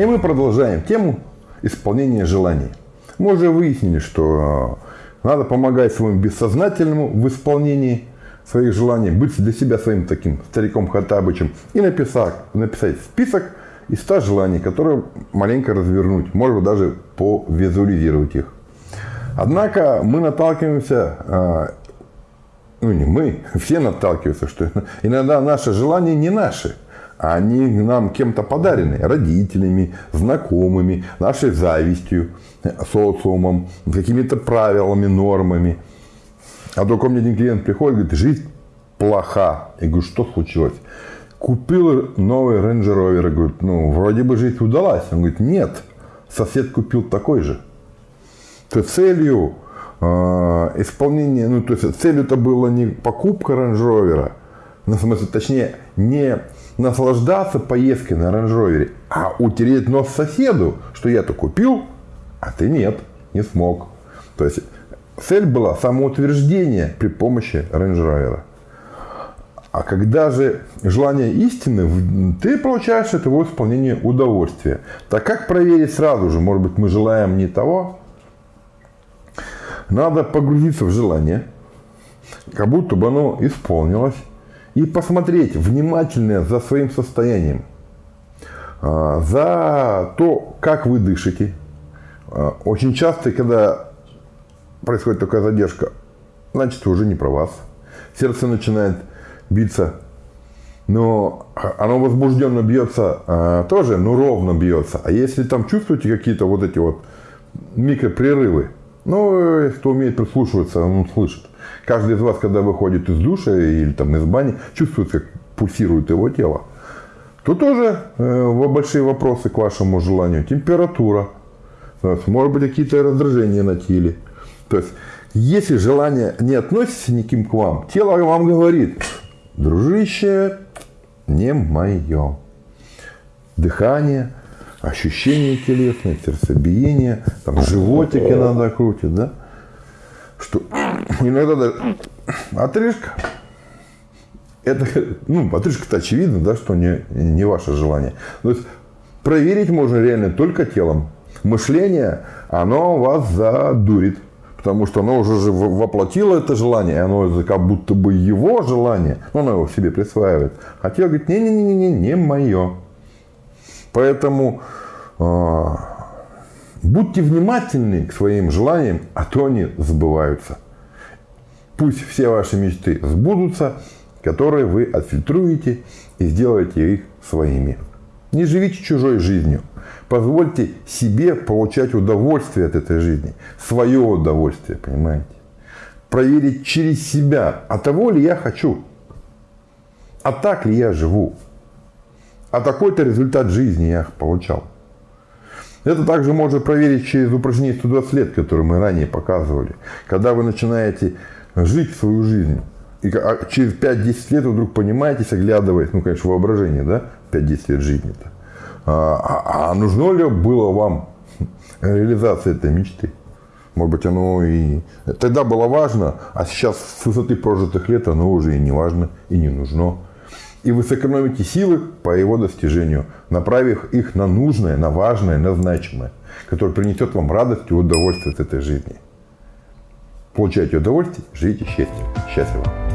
И мы продолжаем тему исполнения желаний. Мы уже выяснили, что надо помогать своему бессознательному в исполнении своих желаний, быть для себя своим таким стариком Хаттабычем и написать, написать список из 100 желаний, которые маленько развернуть, может даже повизуализировать их. Однако мы наталкиваемся, а, ну не мы, все наталкиваются, что иногда наши желания не наши, они нам кем-то подарены, родителями, знакомыми, нашей завистью, социумом, какими-то правилами, нормами. А только мне один клиент приходит говорит, жизнь плоха. Я говорю, что случилось? Купил новый Range Rover. Я говорю, ну, вроде бы жизнь удалась. Он говорит, нет, сосед купил такой же. То есть целью э, исполнения, ну, то есть целью это было не покупка Range Rover, ну, в смысле, точнее, не наслаждаться поездкой на Rover, а утереть нос соседу, что я-то купил, а ты нет, не смог. То есть цель была самоутверждение при помощи Rover. А когда же желание истины, ты получаешь от его исполнения удовольствие. Так как проверить сразу же, может быть, мы желаем не того, надо погрузиться в желание, как будто бы оно исполнилось, и посмотреть внимательно за своим состоянием, а, за то, как вы дышите. А, очень часто, когда происходит такая задержка, значит, уже не про вас. Сердце начинает биться, но оно возбужденно бьется а, тоже, но ровно бьется. А если там чувствуете какие-то вот эти вот микропрерывы, ну, кто умеет прислушиваться, он слышит. Каждый из вас, когда выходит из душа или там из бани, чувствует, как пульсирует его тело. То тоже э, большие вопросы к вашему желанию. Температура. Может быть, какие-то раздражения на теле. То есть, если желание не относится никим к вам, тело вам говорит, дружище, не мое. Дыхание, ощущения телесные, сердцебиение, там животик иногда крутит, да? Что иногда даже отрыжка, это, ну, отрыжка-то очевидно, да, что не, не ваше желание. То есть проверить можно реально только телом. Мышление, оно вас задурит. Потому что оно уже же воплотило это желание, оно как будто бы его желание, но оно его себе присваивает. А тело говорит, не-не-не, не мое. Поэтому э, будьте внимательны к своим желаниям, а то они сбываются. Пусть все ваши мечты сбудутся, которые вы отфильтруете и сделаете их своими. Не живите чужой жизнью. Позвольте себе получать удовольствие от этой жизни. Свое удовольствие, понимаете? Проверить через себя, а того ли я хочу? А так ли я живу? А такой-то результат жизни я получал. Это также можно проверить через упражнение 120 лет, которое мы ранее показывали. Когда вы начинаете жить свою жизнь, и а через 5-10 лет вы вдруг понимаете, оглядываясь, ну, конечно, воображение, да, 5-10 лет жизни-то, а, а, а нужно ли было вам реализация этой мечты? Может быть, оно и тогда было важно, а сейчас с высоты прожитых лет оно уже и не важно, и не нужно. И вы сэкономите силы по его достижению, направив их на нужное, на важное, на значимое, которое принесет вам радость и удовольствие от этой жизни. Получайте удовольствие, живите счастье. Счастливо.